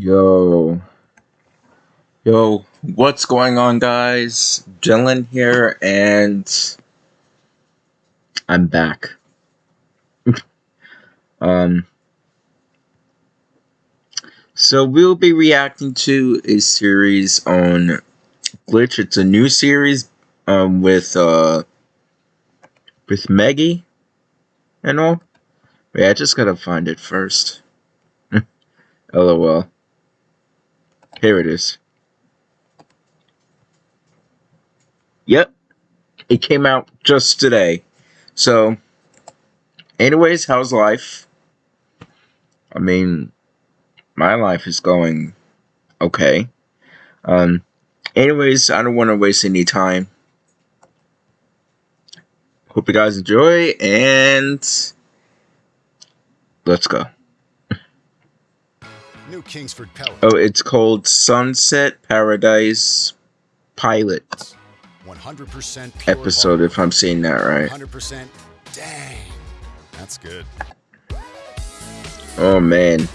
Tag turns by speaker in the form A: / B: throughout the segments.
A: Yo. Yo, what's going on, guys? Dylan here, and I'm back. um, so we'll be reacting to a series on Glitch. It's a new series, um, with uh, with Maggie and all. Wait, I just gotta find it first. LOL. Here it is. Yep. It came out just today. So, anyways, how's life? I mean, my life is going okay. Um, anyways, I don't want to waste any time. Hope you guys enjoy, and let's go.
B: New Kingsford Pellet.
A: Oh, it's called Sunset Paradise Pilot
B: 100% pure
A: episode, if I'm saying that right.
B: 100%. Dang. That's good.
A: Oh man.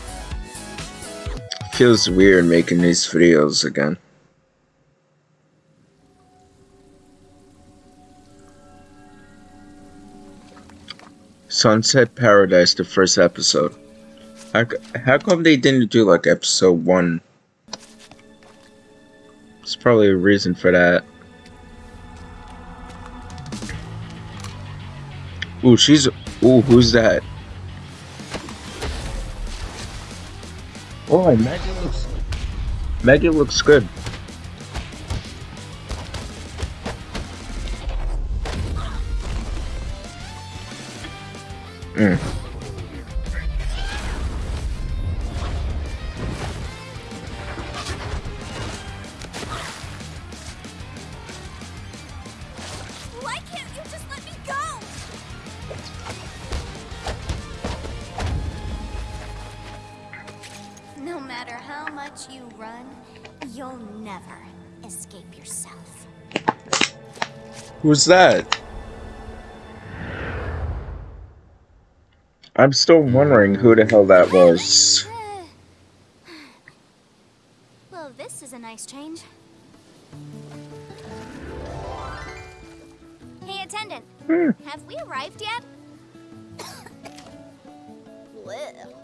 A: Feels weird making these videos again. Sunset Paradise, the first episode. How, how come they didn't do like episode one? There's probably a reason for that. Ooh, she's. Ooh, who's that? Oh, Maggie looks. Maggie looks good.
C: Much you run, you'll never escape yourself.
A: Who's that? I'm still wondering who the hell that was.
C: Well, this is a nice change. Hey, attendant.
A: Hmm.
C: Have we arrived yet? Blech.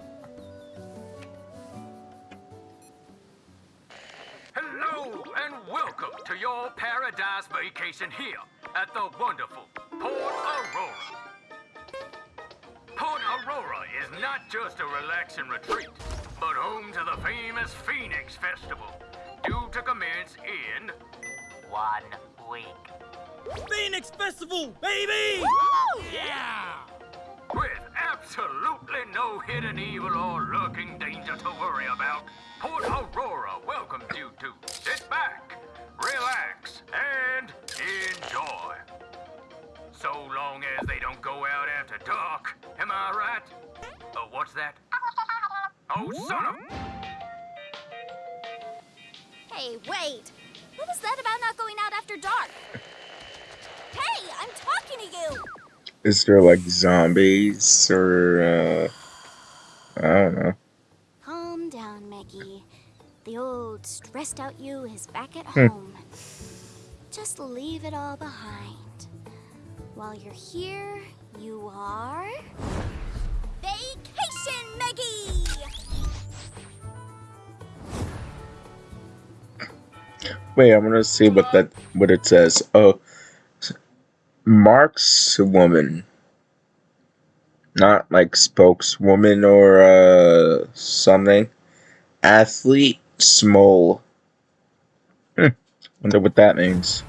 D: Hello and welcome to your paradise vacation here at the wonderful Port Aurora. Port Aurora is not just a relaxing retreat, but home to the famous Phoenix Festival, due to commence in one week.
E: Phoenix Festival, baby! Yeah!
D: With absolutely no hidden evil or lurking danger to worry about, Port Aurora welcomes you to sit back, relax, and enjoy. So long as they don't go out after dark, am I right? Oh, what's that? Oh, son of...
C: Hey, wait. What was that about not going out after dark? Hey, I'm talking to you.
A: Is there like zombies or uh I don't know.
C: Calm down, Maggie. The old stressed out you is back at
A: Hmm.
C: home. Just leave it all behind. While you're here, you are. Vacation, Maggie!
A: Wait, I'm gonna see what that what it says. Oh, Mark's woman, not like spokeswoman or uh something. Athlete small. Hmm. Wonder what that means.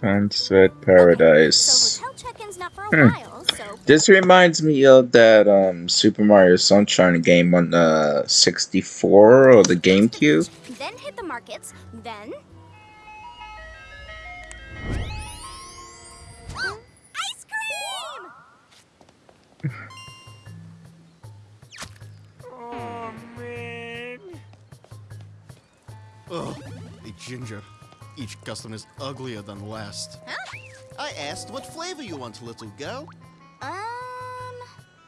A: Sunset Paradise. Hmm. This reminds me of that um, Super Mario Sunshine game on the 64 or the GameCube.
C: Then hit the markets, then
F: Oh, oh ginger. Each custom is uglier than the last.
C: Huh?
F: I asked what flavor you want, little girl.
C: Um,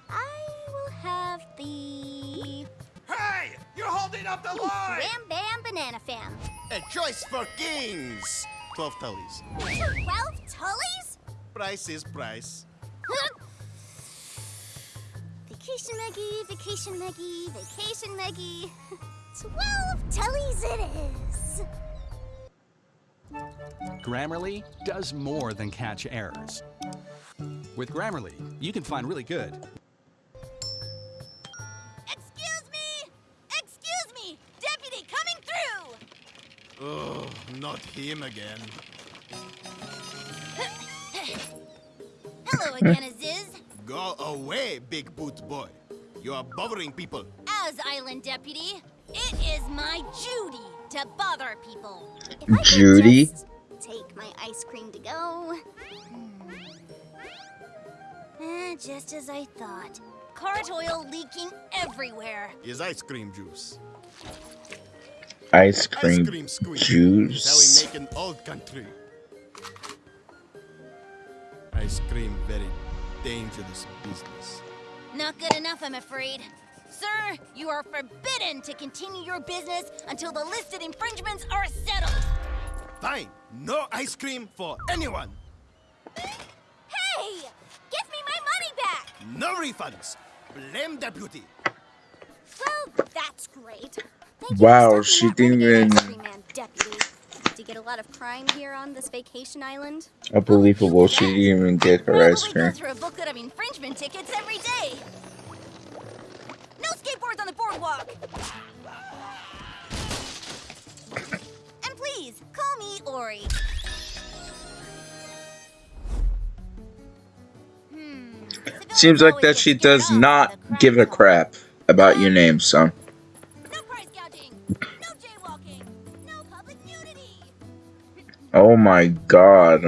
C: I will have the
E: Hey! You're holding up the line!
C: Ram Bam Banana Fam.
F: A choice for kings. Twelve tullies.
C: Twelve Tullies?
F: Price is price.
C: Vacation Meggie, Vacation Meggie, Vacation Meggie. Twelve Tullies it is.
G: Grammarly does more than catch errors. With Grammarly, you can find really good
C: Excuse me! Excuse me! Deputy coming through!
F: Ugh, not him again.
C: Hello again, Aziz.
F: Go away, big boot boy. You are bothering people.
C: As island deputy, it is my duty to bother people. If I
A: Judy?
C: Just take my ice cream to go. Hmm. Eh, just as I thought. Cart oil leaking everywhere.
F: Is ice cream juice.
A: Ice
F: Ice
A: cream
F: cream squeeze.
A: juice.
F: Is how we make an old country. Ice cream, very dangerous business.
C: Not good enough, I'm afraid. Sir, you are forbidden to continue your business until the listed infringements are settled.
F: Fine, no ice cream for anyone.
C: Hey! Give me my money back!
F: No refunds. Blame deputy.
C: Well, that's great. Thank
A: Wow,
C: you for
A: she didn't even-
C: cream deputy. Do you get a lot of crime here on this vacation island?
A: Unbelievable. She didn't even get her
C: Probably
A: ice
C: go
A: cream.
C: through a booklet of infringement tickets every day. No skateboards on the boardwalk. Ori. Hmm.
A: Seems like that she does not give a crap about your name, son.
C: No price gouging. No jaywalking. No public nudity.
A: Oh my god.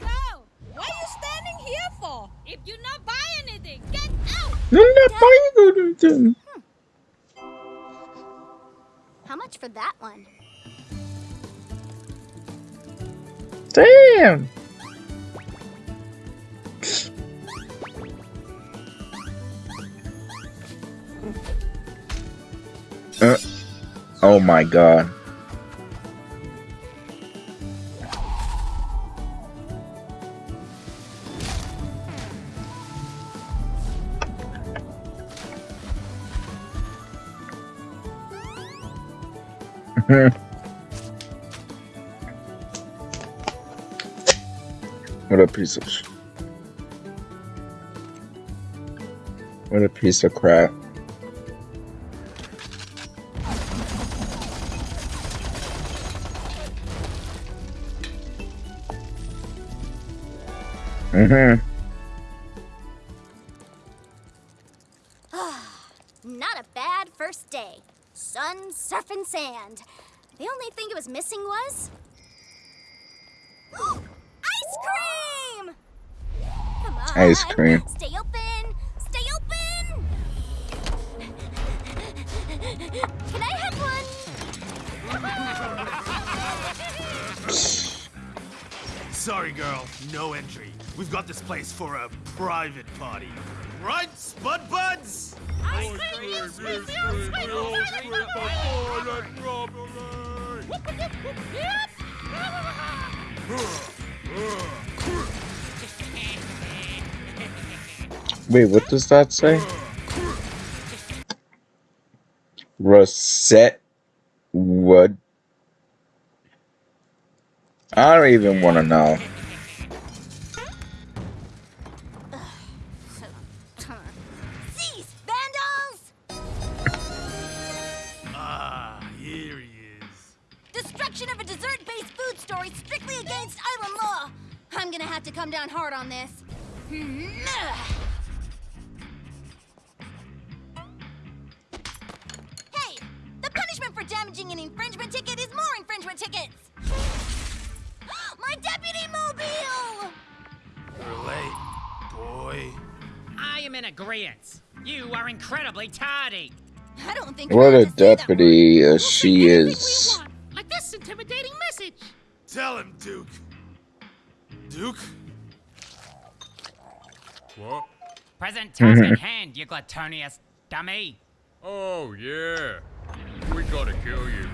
H: Wow! What are you standing here for? If you not buy anything, get out!
A: I'm not buying anything.
C: How much for that one?
A: Damn. Uh, oh my god. What a piece of crap. Mm-hmm.
C: Not a bad first day. Sun, surf, and sand. The only thing it was missing was. Ice cream! Come.
A: Ice cream.
C: Stay open. Stay open. Can I have one?
E: Sorry, girl. No entry. We've got this place for a private party. Right, Spud Buds?
H: Ice cream, you sweet little sweet
A: Wait, what does that say? Rosette Wood. I don't even want to know.
C: Cease, vandals!
E: Ah, here he is.
C: Destruction of a dessert-based food store strictly against island law. I'm gonna have to come down hard on this. Damaging an infringement ticket is more infringement tickets. My deputy mobile!
E: You're late, boy.
I: I am in agreement. You are incredibly tardy.
C: I don't think
A: What a
C: allowed to say that word.
A: deputy uh,
H: We'll
A: she
H: take anything we
A: is.
H: want, Like
I: intimidating message.
E: Tell him, Duke. Duke?
D: What?
I: Present task at hand, you glutinous dummy.
D: Oh, yeah. Gotta kill you.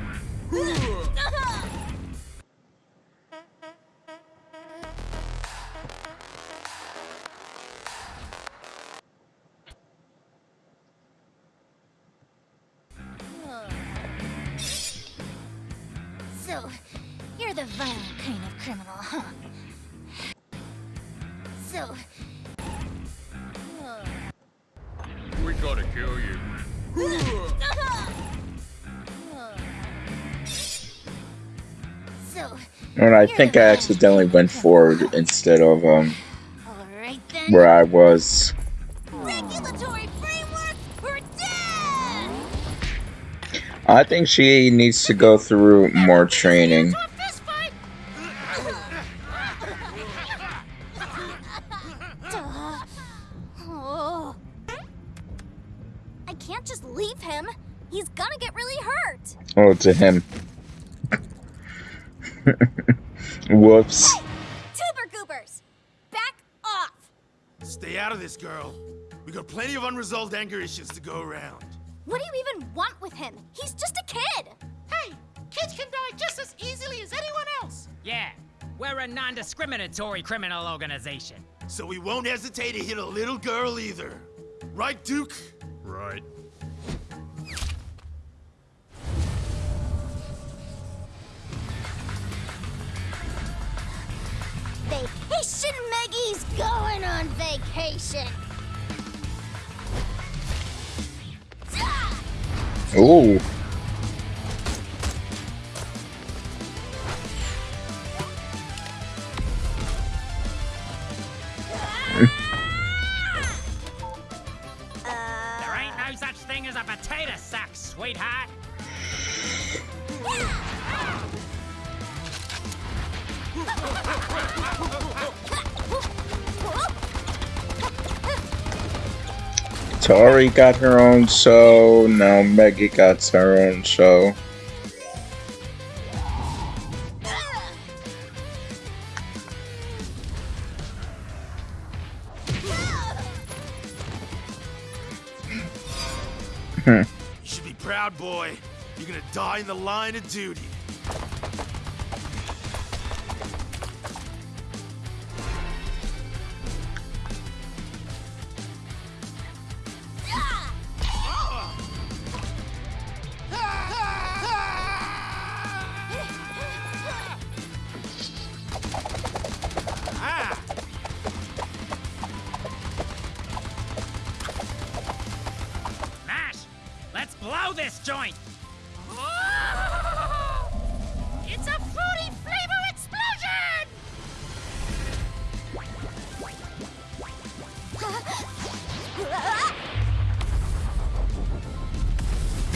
C: So, you're the violent kind of criminal, huh? So,
D: We gotta kill you.
A: And I think I accidentally went forward instead of um where I was.
C: Regulatory framework or death!
A: I think she needs to go through more training.
H: To a fist fight!
C: Duh. Oh. I can't just leave him. He's gonna get really hurt.
A: Oh, to him. Whoops.
C: Tuber goobers! Back off!
E: Stay out of this, girl. We got plenty of unresolved anger issues to go around.
C: What do you even want with him? He's just a kid!
H: Hey, kids can die just as easily as anyone else.
I: Yeah, we're a non-discriminatory criminal organization.
E: So we won't hesitate to hit a little girl either. Right, Duke?
D: Right.
C: Vacation Maggie's going on vacation!
A: Ooh. Tori got her own show. Now Maggie got her own show.
E: You should be proud, boy. You're gonna die in the line of duty.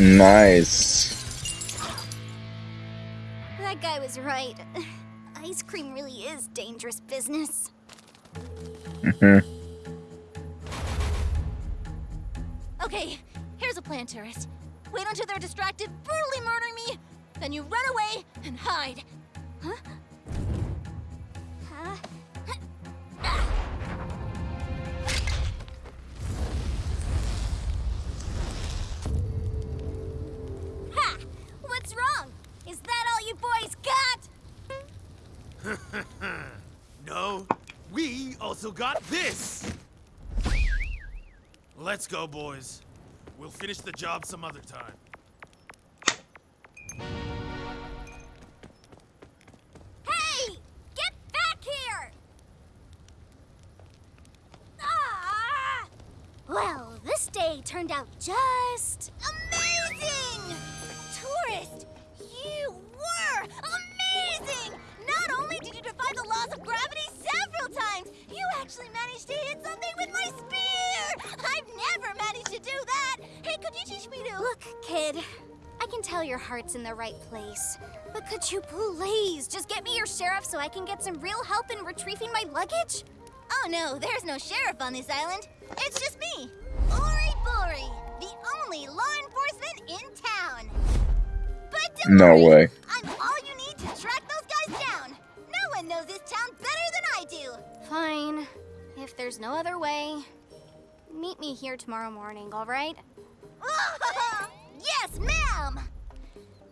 A: Nice.
C: That guy was right. Ice cream really is dangerous business.
A: Mhm.
E: No, we also got this. Let's go, boys. We'll finish the job some other time.
C: Hey! Get back here! Ah! Well, this day turned out just What'd you teach me to? Look, kid, I can tell your heart's in the right place. But could you please just get me your sheriff so I can get some real help in retrieving my luggage? Oh no, there's no sheriff on this island. It's just me, Ori Bori, the only law enforcement in town. But don't
A: no
C: worry,
A: way.
C: I'm all you need to track those guys down. No one knows this town better than I do. Fine. If there's no other way, meet me here tomorrow morning, all right? yes, ma'am!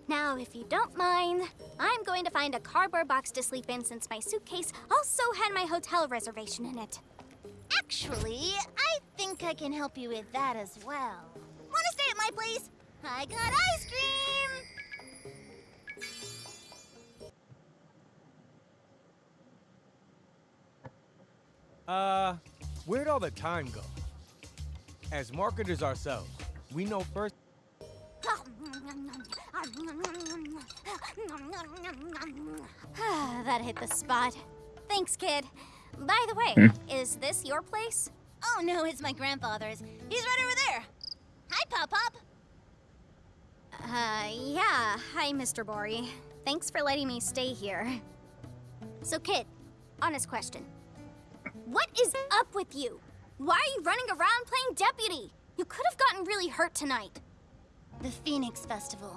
C: Now, if you don't mind, I'm going to find a cardboard box to sleep in since my suitcase also had my hotel reservation in it.
J: Actually, I think I can help you with that as well.
C: Wanna stay at my place?
J: I got ice cream!
K: Uh, where'd all the time go? As marketers ourselves, we know first.
C: that hit the spot. Thanks, kid. By the way,
A: Hmm.
C: is this your place?
J: Oh no, it's my grandfather's. He's right over there. Hi, Pop Pop.
C: Uh, yeah. Hi, Mr. Bori. Thanks for letting me stay here. So, kid, honest question. What is up with you? Why are you running around playing deputy? You could have gotten really hurt tonight.
J: The Phoenix Festival.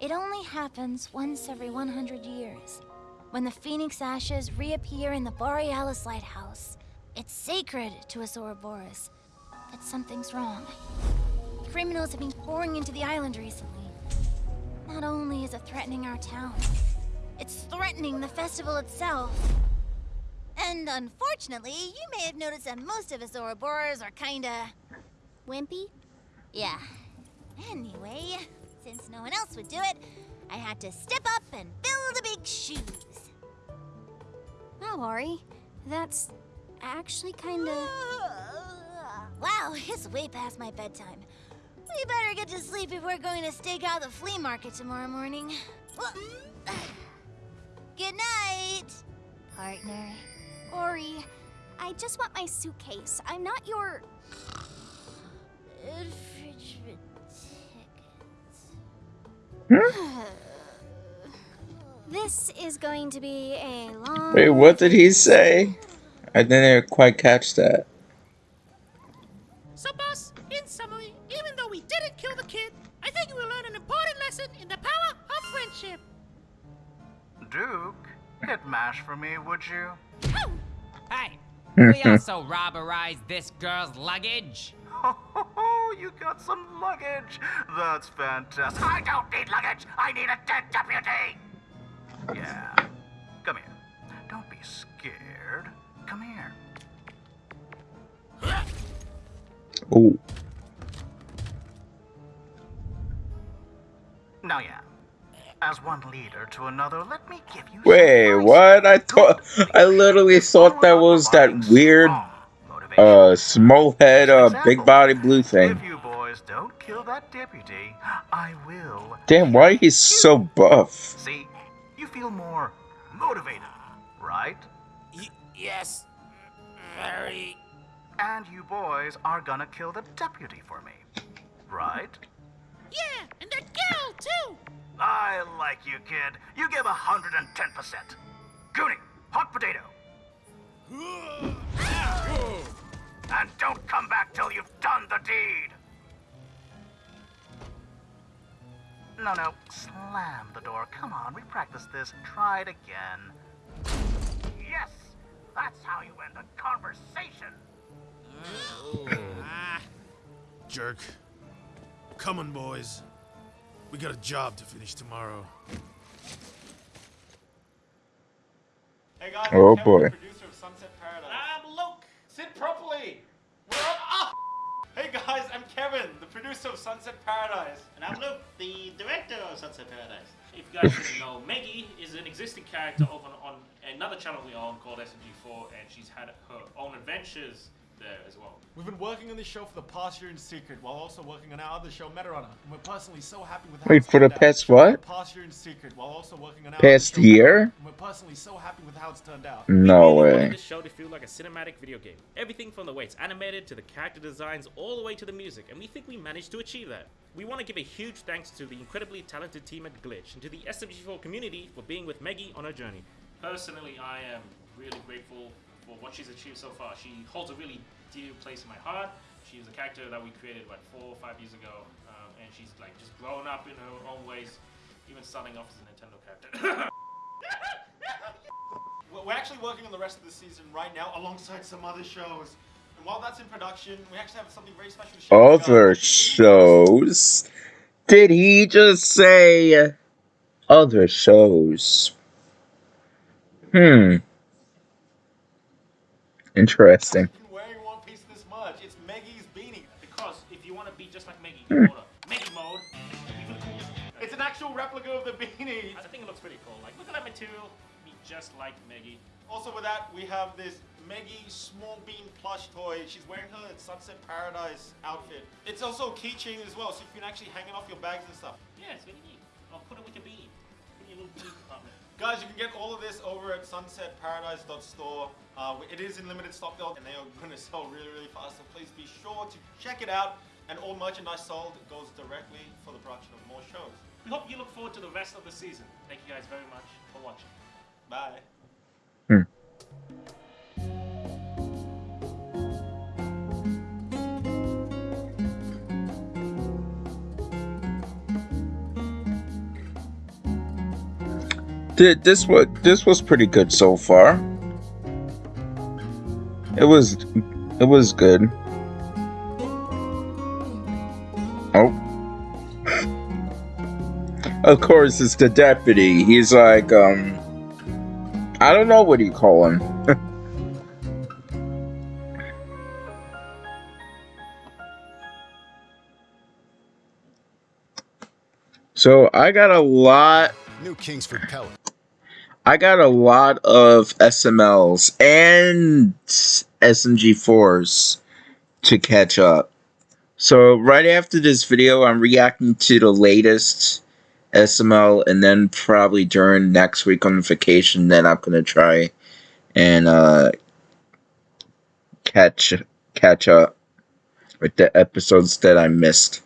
J: It only happens once every 100 years. When the Phoenix ashes reappear in the Borealis Lighthouse. It's sacred to us Ouroboros. But something's wrong. Criminals have been pouring into the island recently. Not only is it threatening our town, it's threatening the festival itself. And unfortunately, you may have noticed that most of us Ouroboros are kinda...
C: Wimpy?
J: Yeah. Anyway, since no one else would do it, I had to step up and fill the big shoes.
C: Oh, Ori. That's actually kinda.
J: Wow, it's way past my bedtime. We better get to sleep if we're going to stake out the flea market tomorrow morning. Good night, partner.
C: Ori, I just want my suitcase. I'm not your.
J: Infringement tickets.
C: This is going to be a long.
A: Wait, what did he say? I didn't quite catch that.
H: So, boss, in summary, even though we didn't kill the kid, I think we learned an important lesson in the power of friendship.
L: Duke, hit mash for me, would you?
I: Hey, we also robberized this girl's luggage.
L: You got some luggage. That's fantastic. I don't need luggage. I need a dead deputy. Yeah. Come here. Don't be scared. Come here.
A: Oh,
L: Now, yeah. As one leader to another, let me give you. some
A: wait,
L: advice.
A: what? I thought I literally thought that was that weird, uh, small head, uh, big body blue thing.
L: If you boys don't kill that deputy, I will.
A: Damn, why he's so buff?
L: See, you feel more motivated, right?
E: yes. Very.
L: And you boys are gonna kill the deputy for me, right?
H: Yeah, and that girl, too.
L: I like you, kid. You give 110%. Goonie, hot potato. And don't come back till you've done the deed. No, no, slam the door. Come on, we practiced this. Try it again. Yes, that's how you end a conversation.
E: Jerk. Come on, boys. We got a job to finish tomorrow.
M: Hey guys,
A: Oh, boy.
M: producer of Sunset Paradise. I'm Luke. Sit properly. We're on. Ah! Hey guys, I'm Kevin, the producer of Sunset Paradise.
N: And I'm Luke, the director of Sunset Paradise. If you guys didn't know, Maggie is an existing character over on another channel we own called SMG4, and she's had her own adventures there as well.
M: We've been working on this show for the past year in secret, while also working on our other show, Metarunner. And we're personally so happy with how
A: Wait,
M: it's
A: for the
M: turned out.
A: past
M: For
A: what?
M: the past year in secret, while also working on our
A: Past
M: other show,
A: year?
M: And we're personally so happy with how it's turned out.
A: No
N: We wanted
A: way.
N: this show to feel like a cinematic video game. Everything from the way it's animated to the character designs, all the way to the music, and we think we managed to achieve that. We want to give a huge thanks to the incredibly talented team at Glitch and to the SMG4 community for being with Maggie on her journey. Personally, I am really grateful for what she's achieved so far. She holds a really dear place in my heart. She is a character that we created what four or five years ago, um, and she's like just grown up in her own ways, even starting off as a Nintendo character.
M: We're actually working on the rest of the season right now alongside some other shows. And while that's in production, we actually have something very special to share. with.
A: Other shows? Did he just say other shows? Hmm. Interesting.
M: Wearing One Piece this much. It's Maggie's beanie.
N: Because if you want to be just like Maggie,
A: Hmm.
N: order Maggie mode.
M: It's an actual replica of the beanie.
N: I think it looks pretty cool. Like, look at that material. Be just like Maggie.
M: Also with that, we have this Maggie Small Bean plush toy. She's wearing her Sunset Paradise outfit. It's also a keychain as well, so you can actually hang it off your bags and stuff.
N: Yeah, it's really neat. I'll put it with your bean.
M: Guys, you can get all of this over at sunsetparadise.store. Uh, it is in limited stock though, and they are going to sell really, really fast. So please be sure to check it out. And all merchandise sold goes directly for the production of more shows.
N: We hope you look forward to the rest of the season. Thank you guys very much for watching.
M: Bye.
A: Th- This was this was pretty good so far. It was it was good. Oh. Of course, it's the deputy. He's like, um, I don't know what you call him. so I got a lot.
B: New Kingsford Pellet.
A: I got a lot of SMLs and SMG4s to catch up. So right after this video, I'm reacting to the latest SML, and then probably during next week on vacation, then I'm gonna try and uh, catch catch up with the episodes that I missed.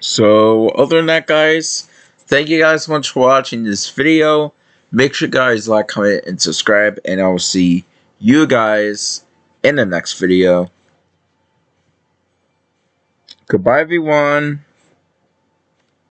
A: So other than that, guys, thank you guys so much for watching this video. Make sure guys like, comment, and subscribe, and I will see you guys in the next video. Goodbye, everyone.